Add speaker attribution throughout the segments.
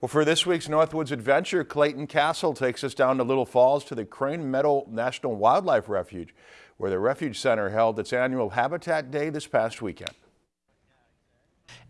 Speaker 1: Well, for this week's Northwoods Adventure, Clayton Castle takes us down to Little Falls to the Crane Meadow National Wildlife Refuge, where the Refuge Center held its annual Habitat Day this past weekend.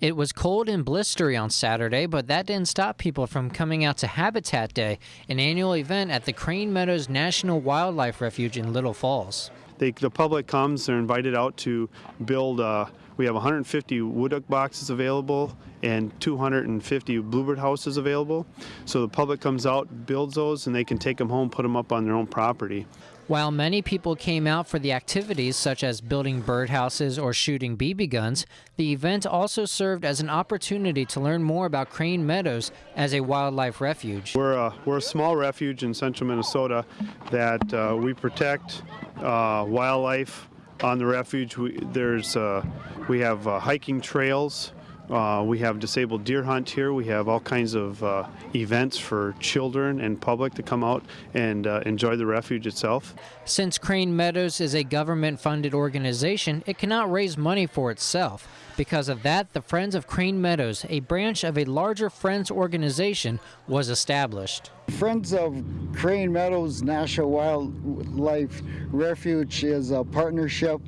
Speaker 2: It was cold and blistery on Saturday, but that didn't stop people from coming out to Habitat Day, an annual event at the Crane Meadows National Wildlife Refuge in Little Falls.
Speaker 3: They, the public comes, they're invited out to build, uh, we have 150 wood duck boxes available and 250 bluebird houses available. So the public comes out, builds those, and they can take them home, put them up on their own property.
Speaker 2: While many people came out for the activities such as building birdhouses or shooting BB guns, the event also served as an opportunity to learn more about Crane Meadows as a wildlife refuge.
Speaker 3: We're a, we're a small refuge in central Minnesota that uh, we protect uh, wildlife on the refuge. We, there's, uh, we have uh, hiking trails uh, we have disabled deer hunt here. We have all kinds of uh, events for children and public to come out and uh, enjoy the refuge itself.
Speaker 2: Since Crane Meadows is a government-funded organization, it cannot raise money for itself. Because of that, the Friends of Crane Meadows, a branch of a larger Friends organization, was established.
Speaker 4: Friends of Crane Meadows National Wildlife Refuge is a partnership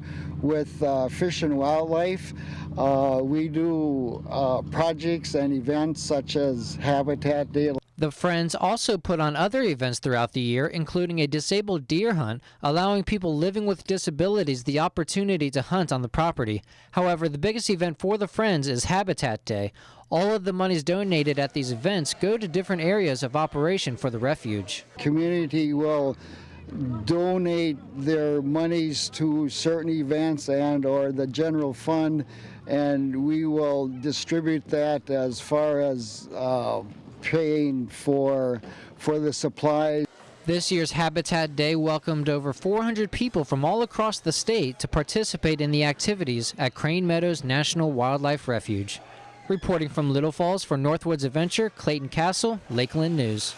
Speaker 4: with uh, Fish and Wildlife. Uh, we do uh, projects and events such as Habitat Day.
Speaker 2: The Friends also put on other events throughout the year, including a disabled deer hunt, allowing people living with disabilities the opportunity to hunt on the property. However, the biggest event for the Friends is Habitat Day. All of the monies donated at these events go to different areas of operation for the refuge.
Speaker 4: Community will donate their monies to certain events and or the general fund and we will distribute that as far as uh, paying for for the supplies.
Speaker 2: This year's Habitat Day welcomed over 400 people from all across the state to participate in the activities at Crane Meadows National Wildlife Refuge. Reporting from Little Falls for Northwoods Adventure, Clayton Castle, Lakeland News.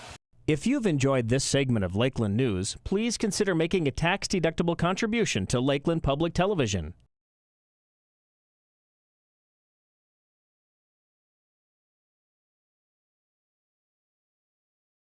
Speaker 5: If you've enjoyed this segment of Lakeland News, please consider making a tax-deductible contribution to Lakeland Public Television.